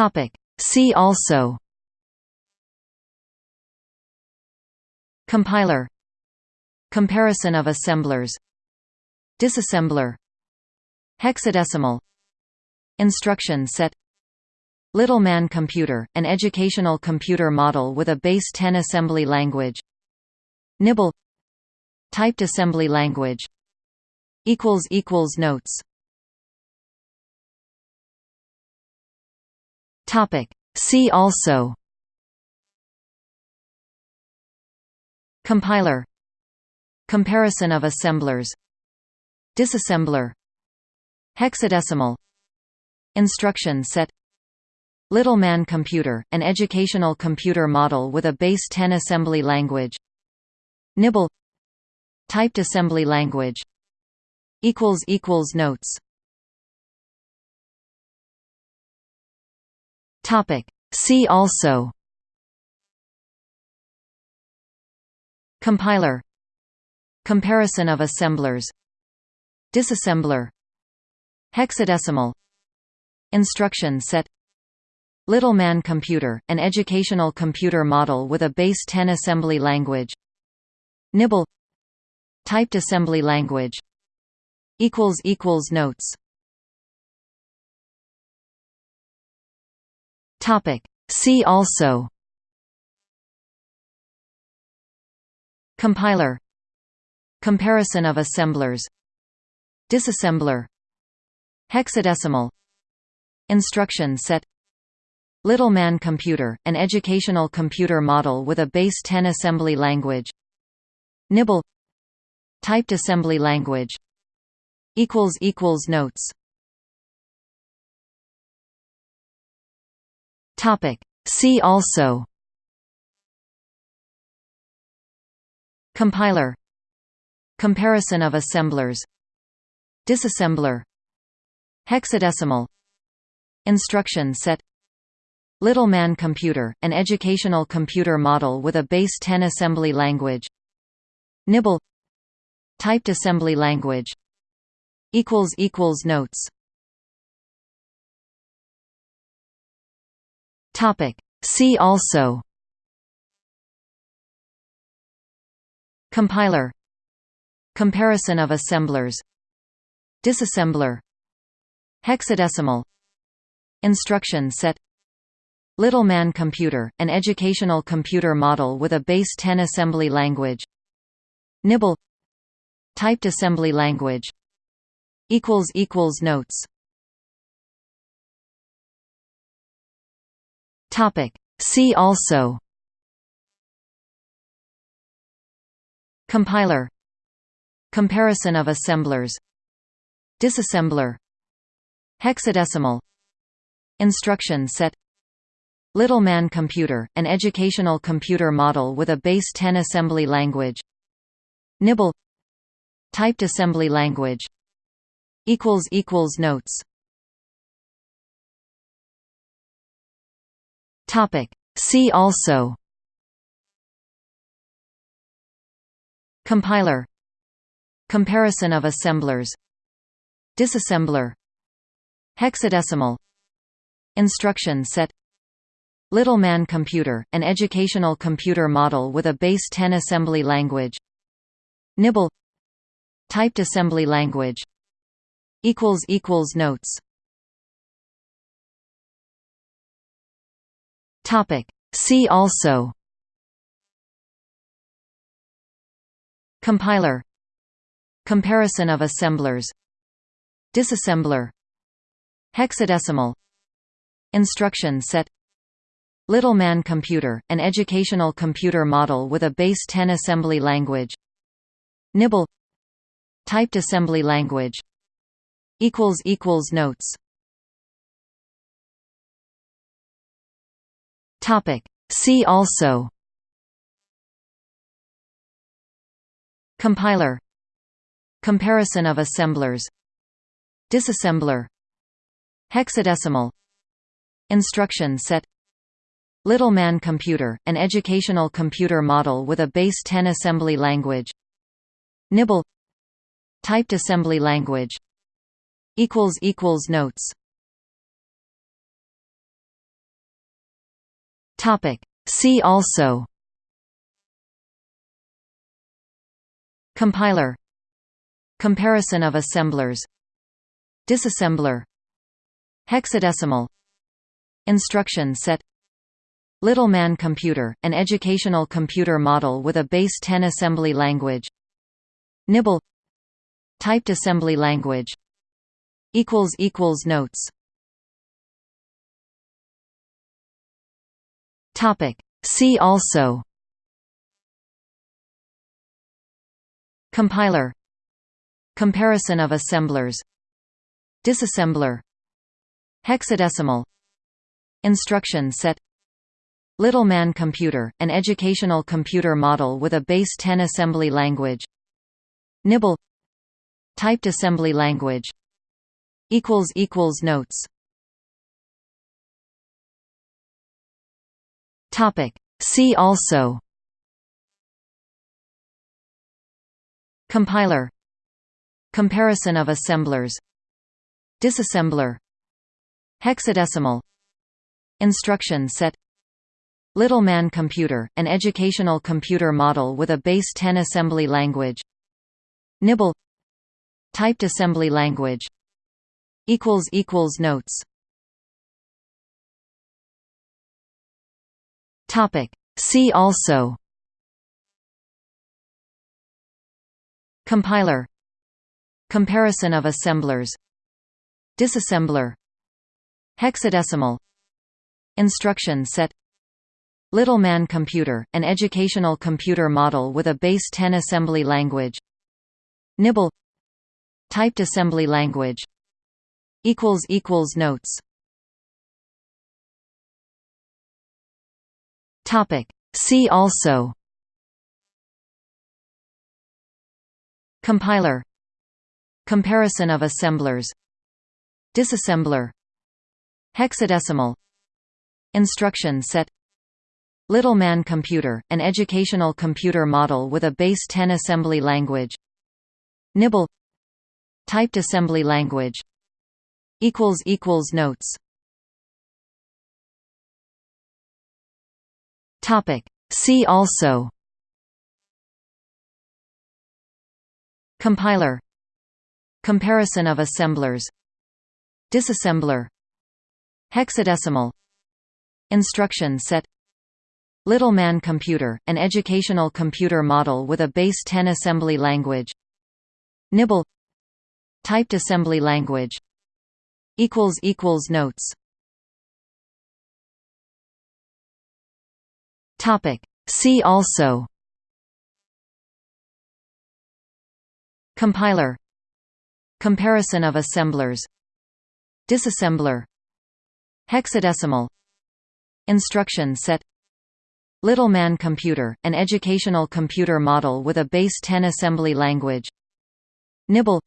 Topic. See also Compiler Comparison of assemblers Disassembler Hexadecimal Instruction set Little Man Computer, an educational computer model with a base 10 assembly language Nibble Typed assembly language Notes See also. Compiler. Comparison of assemblers. Disassembler. Hexadecimal. Instruction set. Little Man Computer, an educational computer model with a base 10 assembly language. Nibble. Typed assembly language. Notes See also. Compiler. Comparison of assemblers. Disassembler. Hexadecimal. Instruction set. Little Man Computer, an educational computer model with a base 10 assembly language. Nibble. Typed assembly language. Notes See also. Compiler. Comparison of assemblers. Disassembler. Hexadecimal. Instruction set. Little Man Computer, an educational computer model with a base 10 assembly language. Nibble. Typed assembly language. Notes See also. Compiler. Comparison of assemblers. Disassembler. Hexadecimal. Instruction set. Little Man Computer, an educational computer model with a base 10 assembly language. Nibble. Typed assembly language. Notes See also. Compiler. Comparison of assemblers. Disassembler. Hexadecimal. Instruction set. Little Man Computer, an educational computer model with a base 10 assembly language. Nibble. Typed assembly language. Notes See also. Compiler. Comparison of assemblers. Disassembler. Hexadecimal. Instruction set. Little Man Computer, an educational computer model with a base 10 assembly language. Nibble. Typed assembly language. Notes See also. Compiler. Comparison of assemblers. Disassembler. Hexadecimal. Instruction set. Little Man Computer, an educational computer model with a base 10 assembly language. Nibble. Typed assembly language. Notes See also. Compiler. Comparison of assemblers. Disassembler. Hexadecimal. Instruction set. Little Man Computer, an educational computer model with a base 10 assembly language. Nibble. Typed assembly language. Notes See also. Compiler. Comparison of assemblers. Disassembler. Hexadecimal. Instruction set. Little Man Computer, an educational computer model with a base 10 assembly language. Nibble. Typed assembly language. Notes Topic. See also. Compiler. Comparison of assemblers. Disassembler. Hexadecimal. Instruction set. Little Man Computer, an educational computer model with a base 10 assembly language. Nibble. Typed assembly language. Notes See also Compiler Comparison of assemblers Disassembler Hexadecimal Instruction set Little Man Computer, an educational computer model with a base 10 assembly language Nibble Typed assembly language Notes See also. Compiler. Comparison of assemblers. Disassembler. Hexadecimal. Instruction set. Little Man Computer, an educational computer model with a base 10 assembly language. Nibble. Typed assembly language. Notes See also. Compiler. Comparison of assemblers. Disassembler. Hexadecimal. Instruction set. Little Man Computer, an educational computer model with a base 10 assembly language. Nibble. Typed assembly language. Notes See also Compiler Comparison of assemblers Disassembler Hexadecimal Instruction set Little Man Computer, an educational computer model with a base 10 assembly language Nibble Typed assembly language Notes See also. Compiler. Comparison of assemblers. Disassembler. Hexadecimal. Instruction set. Little Man Computer, an educational computer model with a base 10 assembly language. Nibble. Typed assembly language. Notes See also. Compiler. Comparison of assemblers. Disassembler. Hexadecimal. Instruction set. Little Man Computer, an educational computer model with a base 10 assembly language. Nibble.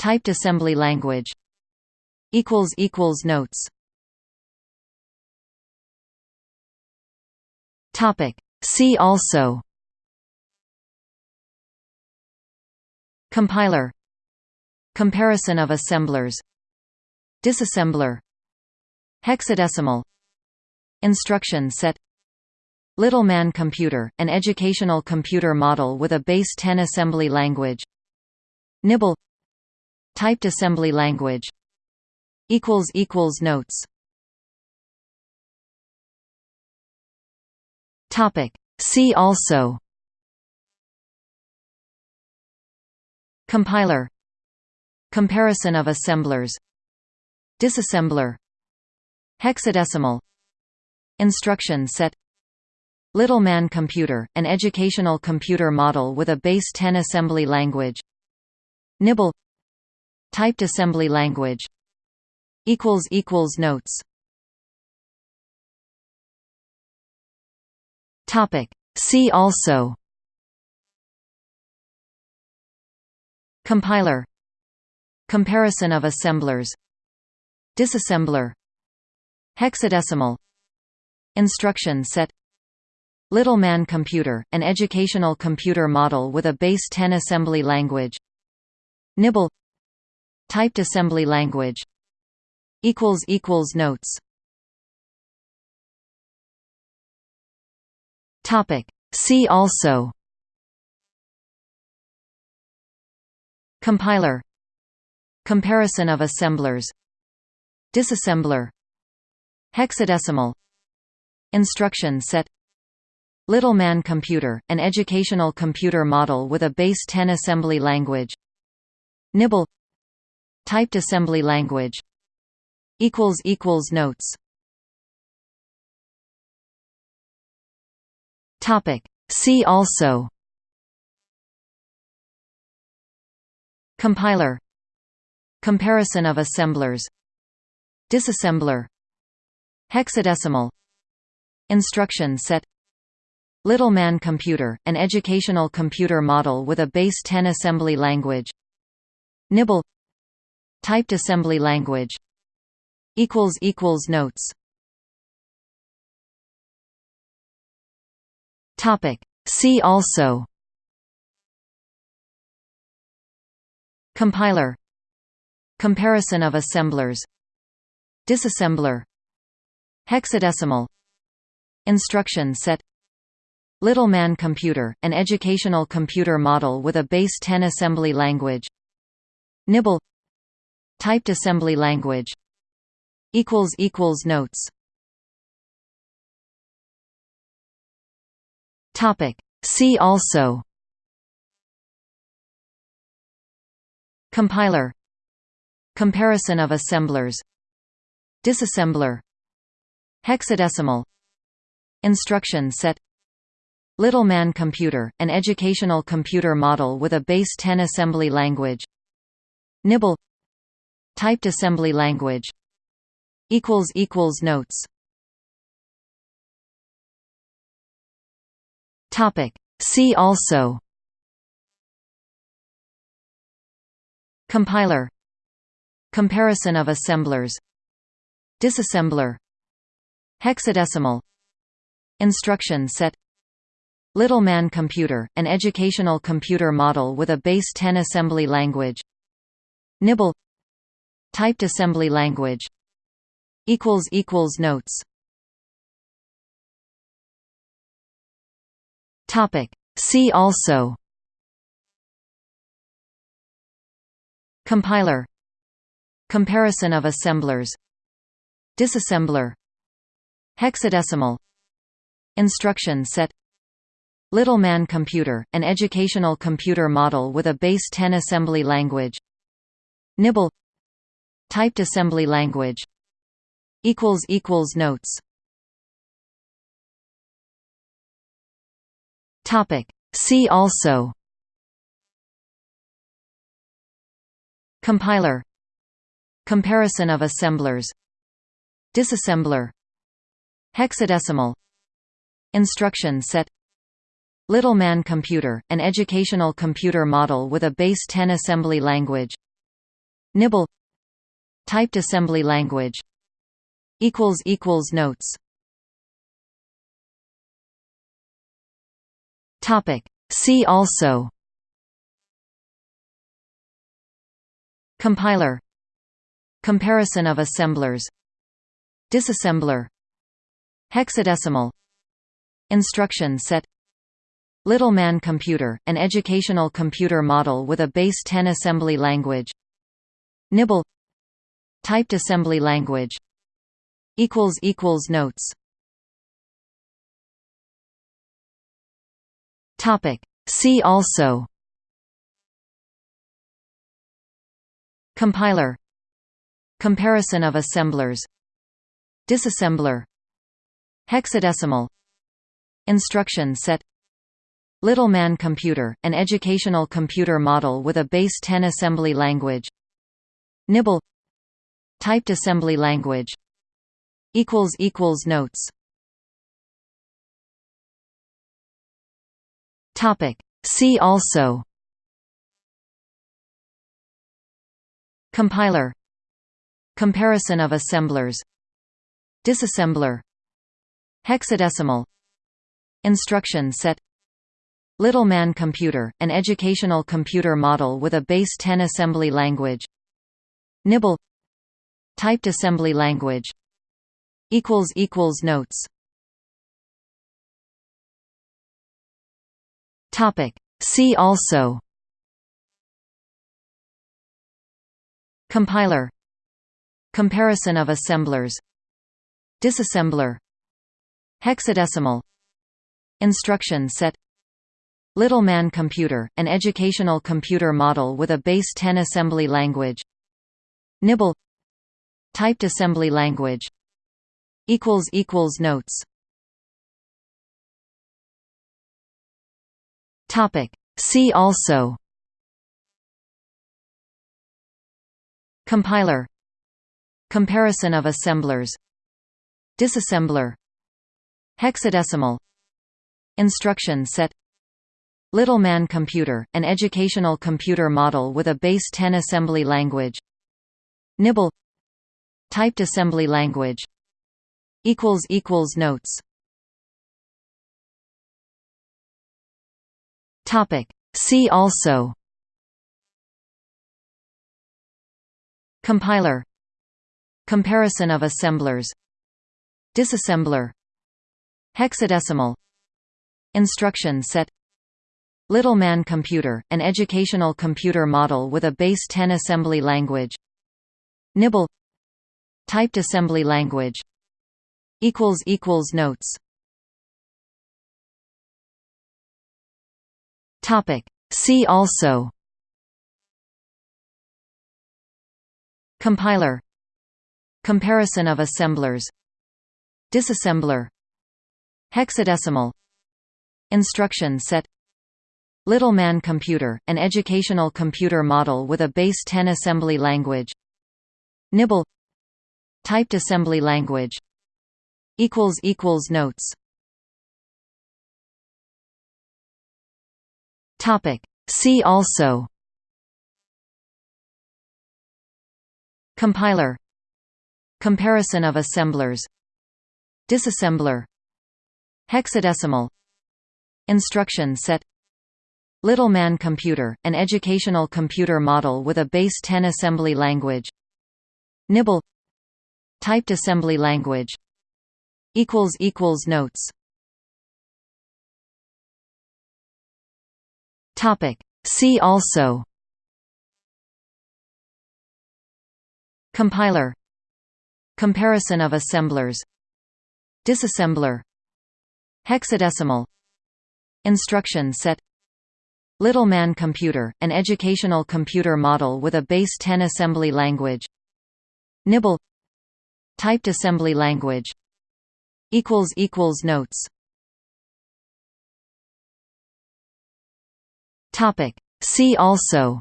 Typed assembly language. Notes See also. Compiler. Comparison of assemblers. Disassembler. Hexadecimal. Instruction set. Little Man Computer, an educational computer model with a base 10 assembly language. Nibble. Typed assembly language. Notes See also Compiler Comparison of assemblers Disassembler Hexadecimal Instruction set Little Man Computer, an educational computer model with a base 10 assembly language Nibble Typed assembly language Notes See also. Compiler. Comparison of assemblers. Disassembler. Hexadecimal. Instruction set. Little Man Computer, an educational computer model with a base 10 assembly language. Nibble. Typed assembly language. Notes Topic. See also. Compiler. Comparison of assemblers. Disassembler. Hexadecimal. Instruction set. Little Man Computer, an educational computer model with a base 10 assembly language. Nibble. Typed assembly language. Notes See also. Compiler. Comparison of assemblers. Disassembler. Hexadecimal. Instruction set. Little Man Computer, an educational computer model with a base 10 assembly language. Nibble. Typed assembly language. Notes See also. Compiler. Comparison of assemblers. Disassembler. Hexadecimal. Instruction set. Little Man Computer, an educational computer model with a base 10 assembly language. Nibble. Typed assembly language. Notes See also. Compiler. Comparison of assemblers. Disassembler. Hexadecimal. Instruction set. Little Man Computer, an educational computer model with a base 10 assembly language. Nibble. Typed assembly language. Notes See also. Compiler. Comparison of assemblers. Disassembler. Hexadecimal. Instruction set. Little Man Computer, an educational computer model with a base 10 assembly language. Nibble. Typed assembly language. Notes See also. Compiler. Comparison of assemblers. Disassembler. Hexadecimal. Instruction set. Little Man Computer, an educational computer model with a base 10 assembly language. Nibble. Typed assembly language. Notes See also. Compiler. Comparison of assemblers. Disassembler. Hexadecimal. Instruction set. Little Man Computer, an educational computer model with a base 10 assembly language. Nibble. Typed assembly language. Notes See also. Compiler. Comparison of assemblers. Disassembler. Hexadecimal. Instruction set. Little Man Computer, an educational computer model with a base 10 assembly language. Nibble. Typed assembly language. Notes See also. Compiler. Comparison of assemblers. Disassembler. Hexadecimal. Instruction set. Little Man Computer, an educational computer model with a base 10 assembly language. Nibble. Typed assembly language. Notes See also. Compiler. Comparison of assemblers. Disassembler. Hexadecimal. Instruction set. Little Man Computer, an educational computer model with a base 10 assembly language. Nibble. Typed assembly language. Notes Topic. See also. Compiler. Comparison of assemblers. Disassembler. Hexadecimal. Instruction set. Little Man Computer, an educational computer model with a base 10 assembly language. Nibble. Typed assembly language. Notes Topic. See also. Compiler. Comparison of assemblers. Disassembler. Hexadecimal. Instruction set. Little Man Computer, an educational computer model with a base 10 assembly language. Nibble. Typed assembly language. Notes Topic. See also. Compiler. Comparison of assemblers. Disassembler. Hexadecimal. Instruction set. Little Man Computer, an educational computer model with a base 10 assembly language. Nibble. Typed assembly language. Notes Topic. See also. Compiler. Comparison of assemblers. Disassembler. Hexadecimal. Instruction set. Little Man Computer, an educational computer model with a base 10 assembly language. Nibble. Typed assembly language. Notes Topic. See also. Compiler. Comparison of assemblers. Disassembler. Hexadecimal. Instruction set. Little Man Computer, an educational computer model with a base 10 assembly language. Nibble. Typed assembly language. Notes Topic. See also. Compiler. Comparison of assemblers. Disassembler. Hexadecimal. Instruction set. Little Man Computer, an educational computer model with a base 10 assembly language. Nibble. Typed assembly language. Notes Topic. See also.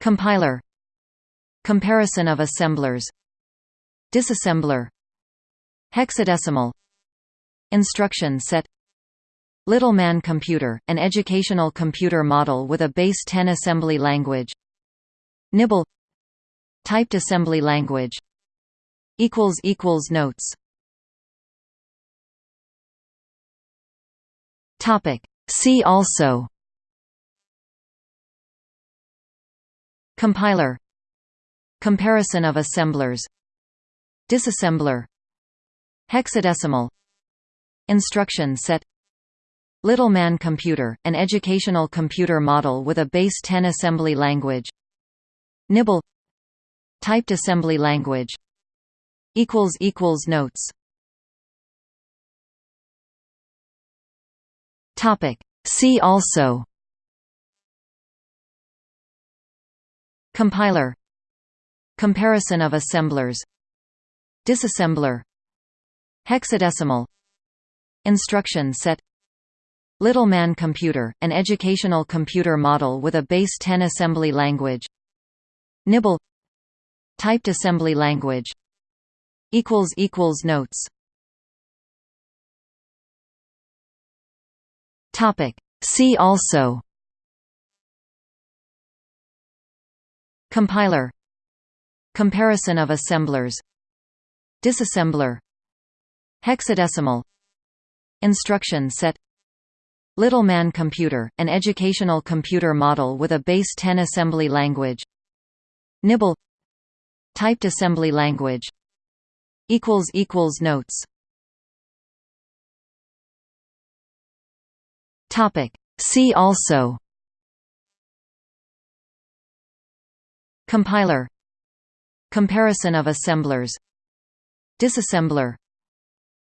Compiler. Comparison of assemblers. Disassembler. Hexadecimal. Instruction set. Little Man Computer, an educational computer model with a base 10 assembly language. Nibble. Typed assembly language. Notes Topic. See also. Compiler. Comparison of assemblers. Disassembler. Hexadecimal. Instruction set. Little Man Computer, an educational computer model with a base 10 assembly language. Nibble. Typed assembly language. Notes Topic. See also. Compiler. Comparison of assemblers. Disassembler. Hexadecimal. Instruction set. Little Man Computer, an educational computer model with a base 10 assembly language. Nibble. Typed assembly language. Notes Topic. See also Compiler Comparison of assemblers Disassembler Hexadecimal Instruction set Little Man Computer, an educational computer model with a base 10 assembly language Nibble Typed assembly language Notes Topic. See also. Compiler. Comparison of assemblers. Disassembler.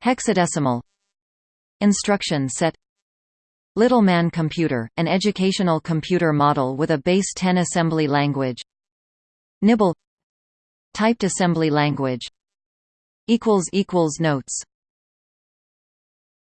Hexadecimal. Instruction set. Little Man Computer, an educational computer model with a base 10 assembly language. Nibble. Typed assembly language. Notes